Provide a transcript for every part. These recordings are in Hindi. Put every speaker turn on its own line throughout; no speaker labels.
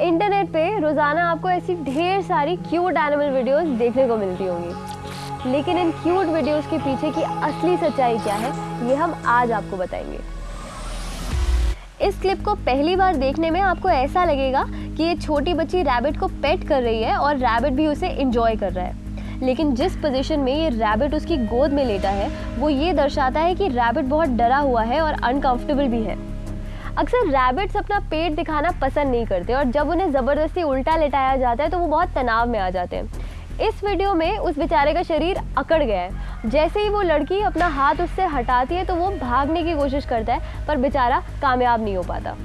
इंटरनेट पे रोज़ाना आपको ऐसी ढेर सारी क्यूट एनिमल वीडियोस देखने को मिलती होंगी। लेकिन इन क्यूट वीडियोस के पीछे की असली सच्चाई क्या है, ये हम आज आपको बताएँगे। इस क्लिप को पहली बार देखने में आपको ऐसा लगेगा कि ये छोटी बच्ची रैबिट को पेट कर रही है और रैबिट भी उसे इंजॉय कर रहा है। लेकिन जिस पोजीशन में ये रैबिट उसकी गोद में लेटा है, वो ये दर्शाता है कि रैबिट बहुत डरा हुआ है और अनकंफर्टेबल भी है। अक्सर रैबिट्स अपना पेट दिखाना पसंद नहीं करते और जब उन्हें ज़बरदस्ती उल्टा लेटाया जाता है तो वो बहुत तनाव में आ जाते हैं। इस वीडियो में उस बेचारे का शरीर अकड़ गया है। जैसे ही वो लड़की अपना हाथ उससे हटाती है तो वो भागने की कोशिश करता है, पर बेचारा कामयाब नहीं हो पाता।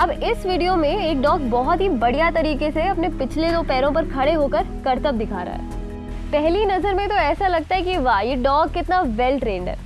अब इस वीडियो में एक डॉग बहुत ही बढ़िया तरीके से अपने पिछले दो पैरों पर खड़े होकर करतब दिखा रहा है। पहली नज़र में तो ऐसा लगता है कि, वाह, ये डॉग कितना वेल ट्रेंड है।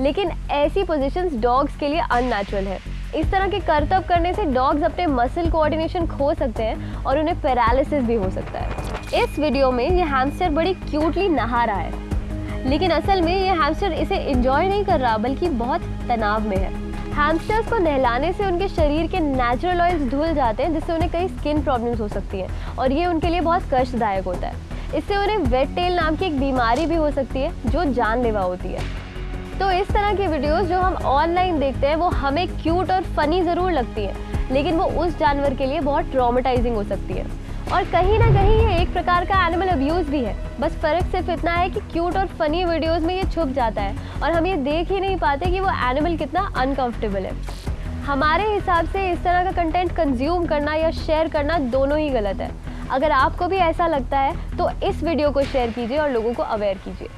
लेकिन ऐसी पोजीशंस डॉग्स के लिए अननेचुरल है। इस तरह के करतब करने से डॉग्स अपने मसल कोऑर्डिनेशन खो सकते हैं और उन्हें पैरालिसिस भी हो सकता है। इस वीडियो में ये हैमस्टर बड़ी क्यूटली नहा रहा है। लेकिन असल में ये हैमस्टर इसे इंजॉय नहीं कर रहा, बल्कि बहुत तनाव में है। हैमस्टर्स को नहलाने से उनके शरीर के नेचुरल ऑयल्स धुल जाते हैं, जिससे उन्हें कई स्किन प्रॉब्लम्स हो सकती हैं और ये उनके लिए बहुत कष्टदायक होता है। इससे उन्हें वेट टेल नाम की एक बीमारी भी हो सकती है, जो जानलेवा होती है। तो इस तरह की वीडियोस जो हम ऑनलाइन देखते हैं, वो हमें क्यूट और फनी ज़रूर लगती है, लेकिन वो उस जानवर के लिए बहुत ट्रॉमेटाइजिंग हो सकती है। और कहीं ना कहीं ये एक प्रकार का एनिमल अब्यूज़ भी है। बस फ़र्क सिर्फ़ इतना है कि क्यूट और फनी वीडियोस में ये छुप जाता है, और हम ये देख ही नहीं पाते कि वो एनिमल कितना अनकंफर्टेबल है। हमारे हिसाब से इस तरह का कंटेंट कंज्यूम करना या शेयर करना दोनों ही गलत है। अगर आपको भी ऐसा लगता है तो इस वीडियो को शेयर कीजिए और लोगों को अवेयर कीजिए।